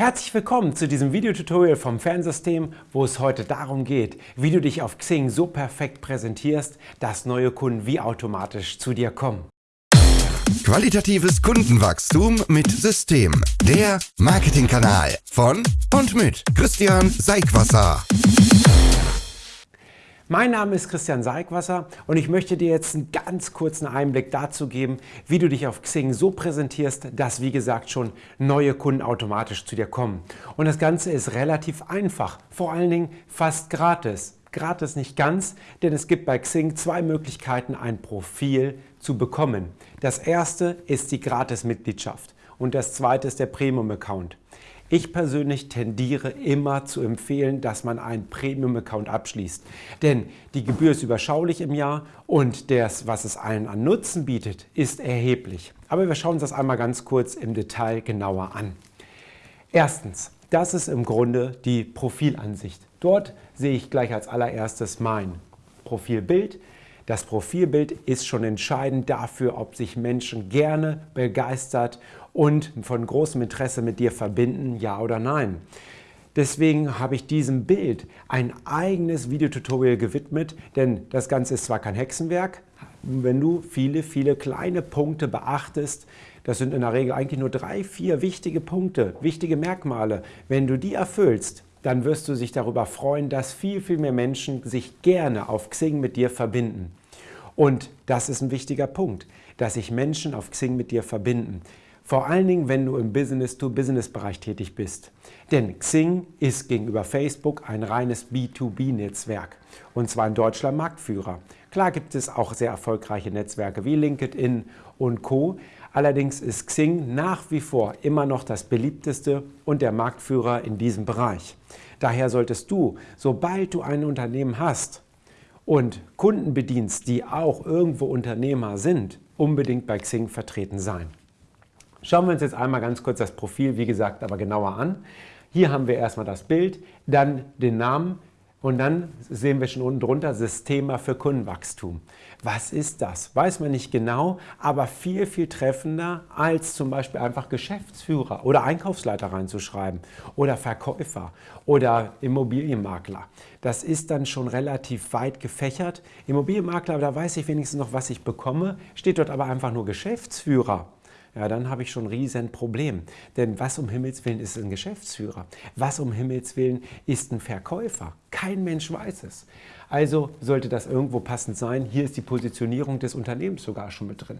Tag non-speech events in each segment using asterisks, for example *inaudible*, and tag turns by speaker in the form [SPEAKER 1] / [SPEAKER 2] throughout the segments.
[SPEAKER 1] Herzlich willkommen zu diesem Videotutorial vom Fernsystem, wo es heute darum geht, wie du dich auf Xing so perfekt präsentierst, dass neue Kunden wie automatisch zu dir kommen.
[SPEAKER 2] Qualitatives Kundenwachstum mit System. Der Marketingkanal von und mit Christian Seigwasser.
[SPEAKER 1] Mein Name ist Christian Seigwasser und ich möchte dir jetzt einen ganz kurzen Einblick dazu geben, wie du dich auf Xing so präsentierst, dass wie gesagt schon neue Kunden automatisch zu dir kommen. Und das Ganze ist relativ einfach, vor allen Dingen fast gratis. Gratis nicht ganz, denn es gibt bei Xing zwei Möglichkeiten, ein Profil zu bekommen. Das erste ist die Gratis-Mitgliedschaft und das zweite ist der Premium-Account. Ich persönlich tendiere immer zu empfehlen, dass man einen Premium-Account abschließt. Denn die Gebühr ist überschaulich im Jahr und das, was es allen an Nutzen bietet, ist erheblich. Aber wir schauen uns das einmal ganz kurz im Detail genauer an. Erstens, das ist im Grunde die Profilansicht. Dort sehe ich gleich als allererstes mein Profilbild. Das Profilbild ist schon entscheidend dafür, ob sich Menschen gerne begeistert und von großem Interesse mit dir verbinden, ja oder nein. Deswegen habe ich diesem Bild ein eigenes Videotutorial gewidmet, denn das Ganze ist zwar kein Hexenwerk, wenn du viele, viele kleine Punkte beachtest, das sind in der Regel eigentlich nur drei, vier wichtige Punkte, wichtige Merkmale. Wenn du die erfüllst, dann wirst du dich darüber freuen, dass viel, viel mehr Menschen sich gerne auf Xing mit dir verbinden. Und das ist ein wichtiger Punkt, dass sich Menschen auf Xing mit dir verbinden. Vor allen Dingen, wenn du im Business-to-Business-Bereich tätig bist. Denn Xing ist gegenüber Facebook ein reines B2B-Netzwerk und zwar in Deutschland Marktführer. Klar gibt es auch sehr erfolgreiche Netzwerke wie LinkedIn und Co. Allerdings ist Xing nach wie vor immer noch das beliebteste und der Marktführer in diesem Bereich. Daher solltest du, sobald du ein Unternehmen hast und Kunden bedienst, die auch irgendwo Unternehmer sind, unbedingt bei Xing vertreten sein. Schauen wir uns jetzt einmal ganz kurz das Profil, wie gesagt, aber genauer an. Hier haben wir erstmal das Bild, dann den Namen und dann sehen wir schon unten drunter Systema für Kundenwachstum. Was ist das? Weiß man nicht genau, aber viel, viel treffender als zum Beispiel einfach Geschäftsführer oder Einkaufsleiter reinzuschreiben oder Verkäufer oder Immobilienmakler. Das ist dann schon relativ weit gefächert. Immobilienmakler, da weiß ich wenigstens noch, was ich bekomme, steht dort aber einfach nur Geschäftsführer ja, dann habe ich schon ein riesen Problem. Denn was um Himmels Willen ist ein Geschäftsführer? Was um Himmels Willen ist ein Verkäufer? Kein Mensch weiß es. Also sollte das irgendwo passend sein. Hier ist die Positionierung des Unternehmens sogar schon mit drin.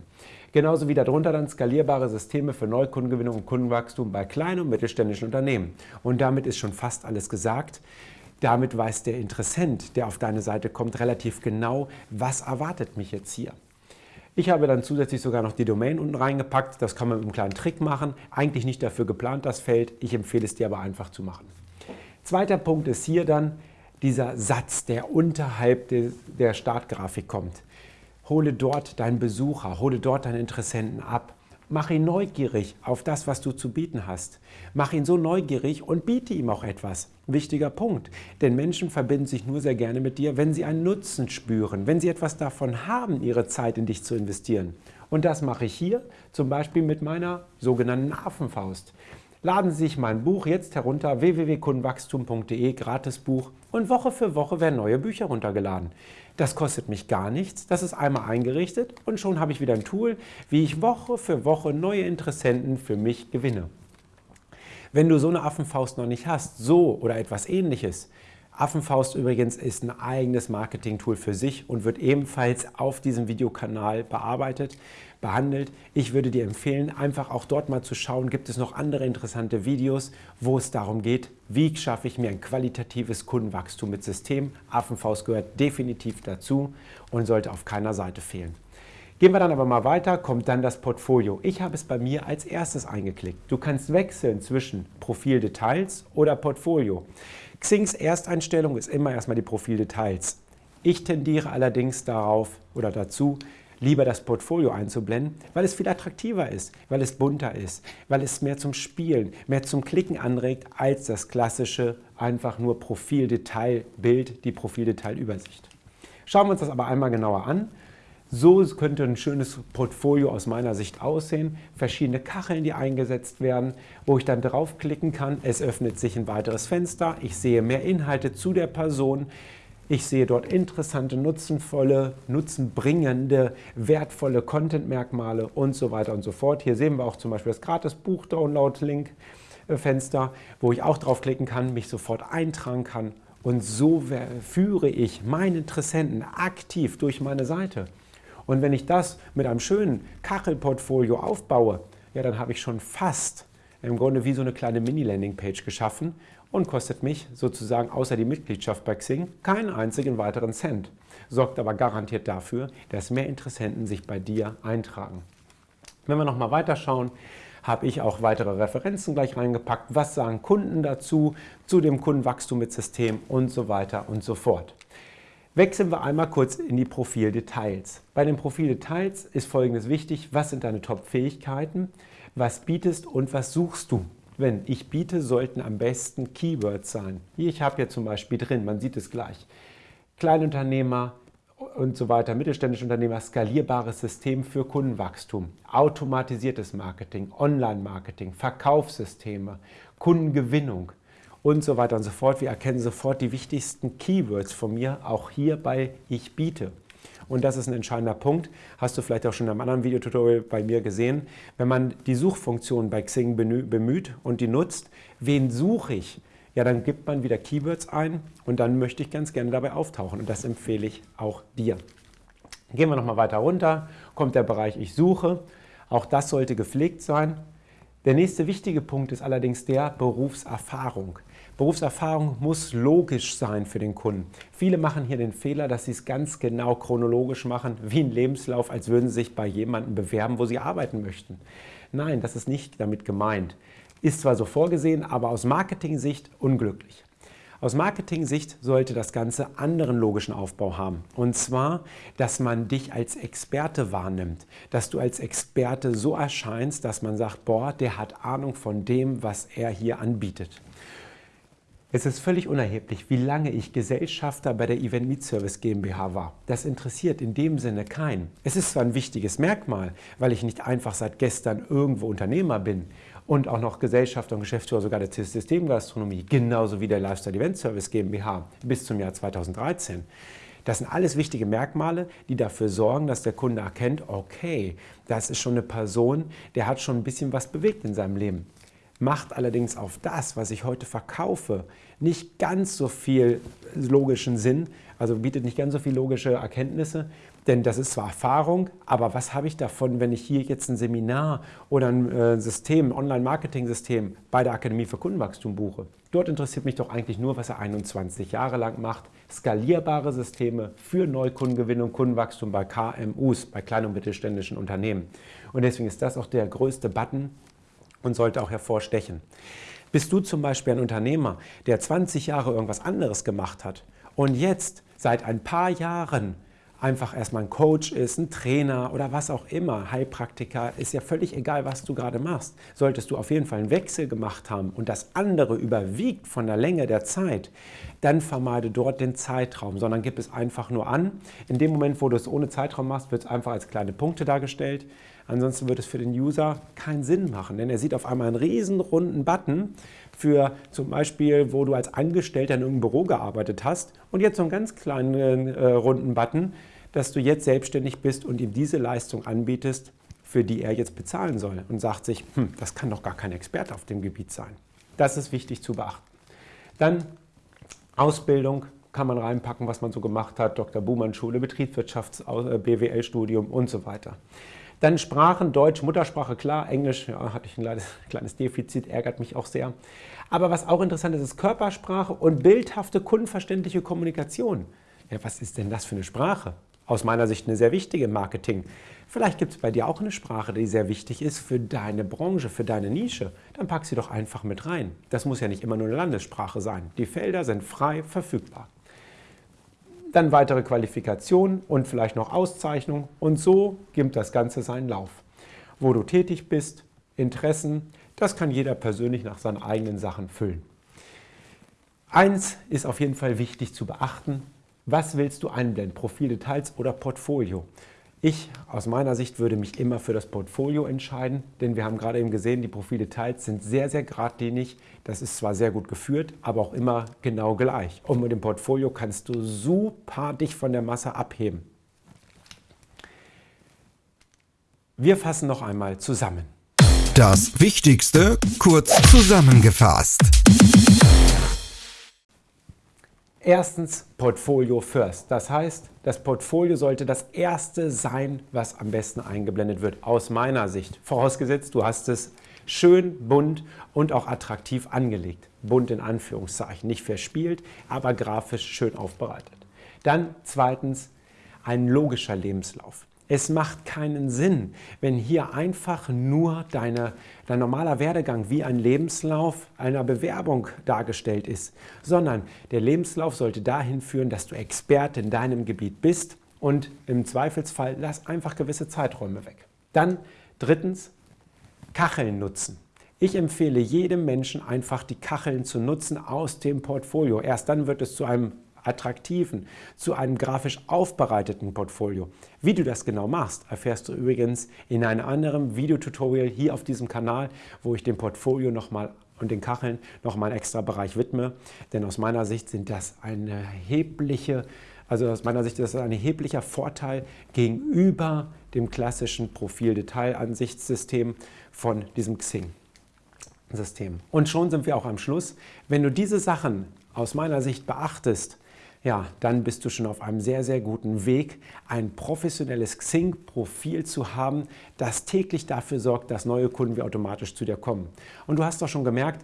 [SPEAKER 1] Genauso wie darunter dann skalierbare Systeme für Neukundengewinnung und Kundenwachstum bei kleinen und mittelständischen Unternehmen. Und damit ist schon fast alles gesagt. Damit weiß der Interessent, der auf deine Seite kommt, relativ genau, was erwartet mich jetzt hier. Ich habe dann zusätzlich sogar noch die Domain unten reingepackt. Das kann man mit einem kleinen Trick machen. Eigentlich nicht dafür geplant, das Feld. Ich empfehle es dir aber einfach zu machen. Zweiter Punkt ist hier dann dieser Satz, der unterhalb der Startgrafik kommt. Hole dort deinen Besucher, hole dort deinen Interessenten ab. Mach ihn neugierig auf das, was du zu bieten hast. Mach ihn so neugierig und biete ihm auch etwas. Wichtiger Punkt, denn Menschen verbinden sich nur sehr gerne mit dir, wenn sie einen Nutzen spüren, wenn sie etwas davon haben, ihre Zeit in dich zu investieren. Und das mache ich hier zum Beispiel mit meiner sogenannten Affenfaust. Laden Sie sich mein Buch jetzt herunter, www.kundenwachstum.de, Gratisbuch und Woche für Woche werden neue Bücher runtergeladen. Das kostet mich gar nichts, das ist einmal eingerichtet und schon habe ich wieder ein Tool, wie ich Woche für Woche neue Interessenten für mich gewinne. Wenn du so eine Affenfaust noch nicht hast, so oder etwas ähnliches, Affenfaust übrigens ist ein eigenes Marketing-Tool für sich und wird ebenfalls auf diesem Videokanal bearbeitet, behandelt. Ich würde dir empfehlen, einfach auch dort mal zu schauen, gibt es noch andere interessante Videos, wo es darum geht, wie schaffe ich mir ein qualitatives Kundenwachstum mit System. Affenfaust gehört definitiv dazu und sollte auf keiner Seite fehlen. Gehen wir dann aber mal weiter, kommt dann das Portfolio. Ich habe es bei mir als erstes eingeklickt. Du kannst wechseln zwischen Profildetails oder Portfolio. Xings Ersteinstellung ist immer erstmal die Profildetails. Ich tendiere allerdings darauf oder dazu, lieber das Portfolio einzublenden, weil es viel attraktiver ist, weil es bunter ist, weil es mehr zum Spielen, mehr zum Klicken anregt, als das klassische einfach nur Profildetailbild, die Profildetailübersicht. Schauen wir uns das aber einmal genauer an. So könnte ein schönes Portfolio aus meiner Sicht aussehen. Verschiedene Kacheln, die eingesetzt werden, wo ich dann draufklicken kann. Es öffnet sich ein weiteres Fenster. Ich sehe mehr Inhalte zu der Person. Ich sehe dort interessante, nutzenvolle, nutzenbringende, wertvolle Content-Merkmale und so weiter und so fort. Hier sehen wir auch zum Beispiel das Gratis-Buch-Download-Link-Fenster, wo ich auch draufklicken kann, mich sofort eintragen kann. Und so führe ich meinen Interessenten aktiv durch meine Seite. Und wenn ich das mit einem schönen Kachelportfolio aufbaue, ja, dann habe ich schon fast im Grunde wie so eine kleine Mini-Landing-Page geschaffen und kostet mich sozusagen außer die Mitgliedschaft bei Xing keinen einzigen weiteren Cent. Sorgt aber garantiert dafür, dass mehr Interessenten sich bei dir eintragen. Wenn wir nochmal weiterschauen, habe ich auch weitere Referenzen gleich reingepackt. Was sagen Kunden dazu, zu dem Kundenwachstum mit System und so weiter und so fort. Wechseln wir einmal kurz in die Profildetails. Bei den Profildetails ist folgendes wichtig. Was sind deine Top-Fähigkeiten? Was bietest und was suchst du? Wenn ich biete, sollten am besten Keywords sein. Hier, ich habe hier zum Beispiel drin, man sieht es gleich, Kleinunternehmer und so weiter, mittelständische Unternehmer, skalierbares System für Kundenwachstum, automatisiertes Marketing, Online-Marketing, Verkaufssysteme, Kundengewinnung, und so weiter und so fort. Wir erkennen sofort die wichtigsten Keywords von mir, auch hier bei Ich biete. Und das ist ein entscheidender Punkt, hast du vielleicht auch schon in einem anderen Videotutorial bei mir gesehen. Wenn man die Suchfunktion bei Xing bemüht und die nutzt, wen suche ich? Ja, dann gibt man wieder Keywords ein und dann möchte ich ganz gerne dabei auftauchen und das empfehle ich auch dir. Gehen wir nochmal weiter runter, kommt der Bereich Ich suche. Auch das sollte gepflegt sein. Der nächste wichtige Punkt ist allerdings der Berufserfahrung. Berufserfahrung muss logisch sein für den Kunden. Viele machen hier den Fehler, dass sie es ganz genau chronologisch machen, wie ein Lebenslauf, als würden sie sich bei jemandem bewerben, wo sie arbeiten möchten. Nein, das ist nicht damit gemeint. Ist zwar so vorgesehen, aber aus Marketing-Sicht unglücklich. Aus Marketing-Sicht sollte das Ganze anderen logischen Aufbau haben. Und zwar, dass man dich als Experte wahrnimmt. Dass du als Experte so erscheinst, dass man sagt, boah, der hat Ahnung von dem, was er hier anbietet. Es ist völlig unerheblich, wie lange ich Gesellschafter bei der Event Meet Service GmbH war. Das interessiert in dem Sinne keinen. Es ist zwar ein wichtiges Merkmal, weil ich nicht einfach seit gestern irgendwo Unternehmer bin und auch noch Gesellschafter und Geschäftsführer sogar der Systemgastronomie, genauso wie der Lifestyle Event Service GmbH bis zum Jahr 2013. Das sind alles wichtige Merkmale, die dafür sorgen, dass der Kunde erkennt, okay, das ist schon eine Person, der hat schon ein bisschen was bewegt in seinem Leben macht allerdings auf das, was ich heute verkaufe, nicht ganz so viel logischen Sinn, also bietet nicht ganz so viel logische Erkenntnisse, denn das ist zwar Erfahrung, aber was habe ich davon, wenn ich hier jetzt ein Seminar oder ein äh, System, Online-Marketing-System bei der Akademie für Kundenwachstum buche? Dort interessiert mich doch eigentlich nur, was er 21 Jahre lang macht. Skalierbare Systeme für Neukundengewinnung, Kundenwachstum bei KMUs, bei kleinen und mittelständischen Unternehmen. Und deswegen ist das auch der größte Button, und sollte auch hervorstechen. Bist du zum Beispiel ein Unternehmer, der 20 Jahre irgendwas anderes gemacht hat und jetzt seit ein paar Jahren einfach erstmal ein Coach ist, ein Trainer oder was auch immer, Heilpraktiker, ist ja völlig egal, was du gerade machst. Solltest du auf jeden Fall einen Wechsel gemacht haben und das andere überwiegt von der Länge der Zeit, dann vermeide dort den Zeitraum, sondern gib es einfach nur an. In dem Moment, wo du es ohne Zeitraum machst, wird es einfach als kleine Punkte dargestellt. Ansonsten wird es für den User keinen Sinn machen, denn er sieht auf einmal einen riesen runden Button für zum Beispiel, wo du als Angestellter in irgendeinem Büro gearbeitet hast und jetzt so einen ganz kleinen äh, runden Button, dass du jetzt selbstständig bist und ihm diese Leistung anbietest, für die er jetzt bezahlen soll und sagt sich, hm, das kann doch gar kein Experte auf dem Gebiet sein. Das ist wichtig zu beachten. Dann Ausbildung kann man reinpacken, was man so gemacht hat, Dr. Buhmann Schule, Betriebswirtschafts-, äh, und so weiter. Dann Sprachen, Deutsch, Muttersprache, klar, Englisch, ja, hatte ich ein kleines, *laughs* kleines Defizit, ärgert mich auch sehr. Aber was auch interessant ist, ist Körpersprache und bildhafte, kundenverständliche Kommunikation. Ja, was ist denn das für eine Sprache? Aus meiner Sicht eine sehr wichtige im Marketing. Vielleicht gibt es bei dir auch eine Sprache, die sehr wichtig ist für deine Branche, für deine Nische. Dann pack sie doch einfach mit rein. Das muss ja nicht immer nur eine Landessprache sein. Die Felder sind frei verfügbar dann weitere Qualifikationen und vielleicht noch Auszeichnungen und so gibt das Ganze seinen Lauf. Wo du tätig bist, Interessen, das kann jeder persönlich nach seinen eigenen Sachen füllen. Eins ist auf jeden Fall wichtig zu beachten, was willst du einblenden, Profildetails oder Portfolio? Ich aus meiner Sicht würde mich immer für das Portfolio entscheiden, denn wir haben gerade eben gesehen, die Profildetails sind sehr, sehr geradlinig. Das ist zwar sehr gut geführt, aber auch immer genau gleich. Und mit dem Portfolio kannst du super dich von der Masse abheben. Wir fassen noch einmal zusammen.
[SPEAKER 2] Das Wichtigste kurz zusammengefasst.
[SPEAKER 1] Erstens Portfolio First. Das heißt, das Portfolio sollte das erste sein, was am besten eingeblendet wird, aus meiner Sicht. Vorausgesetzt, du hast es schön, bunt und auch attraktiv angelegt. Bunt in Anführungszeichen, nicht verspielt, aber grafisch schön aufbereitet. Dann zweitens ein logischer Lebenslauf. Es macht keinen Sinn, wenn hier einfach nur deine, dein normaler Werdegang wie ein Lebenslauf einer Bewerbung dargestellt ist, sondern der Lebenslauf sollte dahin führen, dass du Experte in deinem Gebiet bist und im Zweifelsfall lass einfach gewisse Zeiträume weg. Dann drittens, Kacheln nutzen. Ich empfehle jedem Menschen einfach die Kacheln zu nutzen aus dem Portfolio. Erst dann wird es zu einem attraktiven, zu einem grafisch aufbereiteten Portfolio. Wie du das genau machst, erfährst du übrigens in einem anderen Videotutorial hier auf diesem Kanal, wo ich dem Portfolio nochmal und den Kacheln nochmal einen extra Bereich widme. Denn aus meiner Sicht sind das eine erhebliche, also aus meiner Sicht ist das ein erheblicher Vorteil gegenüber dem klassischen Profil-Detail-Ansichtssystem von diesem Xing. System. Und schon sind wir auch am Schluss. Wenn du diese Sachen aus meiner Sicht beachtest, ja, dann bist du schon auf einem sehr, sehr guten Weg, ein professionelles Xing-Profil zu haben, das täglich dafür sorgt, dass neue Kunden wie automatisch zu dir kommen. Und du hast doch schon gemerkt,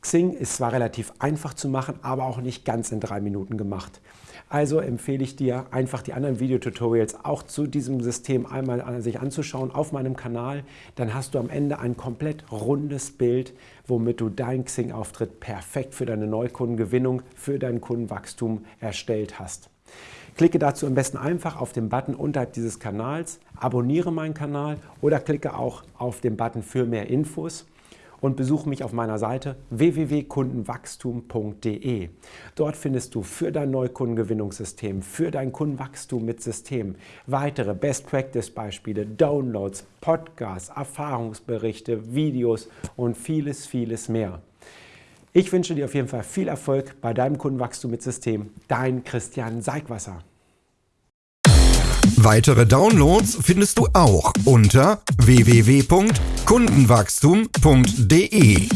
[SPEAKER 1] Xing ist zwar relativ einfach zu machen, aber auch nicht ganz in drei Minuten gemacht. Also empfehle ich dir, einfach die anderen Videotutorials auch zu diesem System einmal sich anzuschauen auf meinem Kanal. Dann hast du am Ende ein komplett rundes Bild, womit du deinen Xing-Auftritt perfekt für deine Neukundengewinnung, für dein Kundenwachstum erstellt hast. Klicke dazu am besten einfach auf den Button unterhalb dieses Kanals, abonniere meinen Kanal oder klicke auch auf den Button für mehr Infos und besuche mich auf meiner Seite www.kundenwachstum.de. Dort findest du für dein Neukundengewinnungssystem, für dein Kundenwachstum mit System weitere Best-Practice-Beispiele, Downloads, Podcasts, Erfahrungsberichte, Videos und vieles, vieles mehr. Ich wünsche dir auf jeden Fall viel Erfolg bei deinem Kundenwachstum mit System. Dein Christian Seigwasser.
[SPEAKER 2] Weitere Downloads findest du auch unter www.kundenwachstum.de.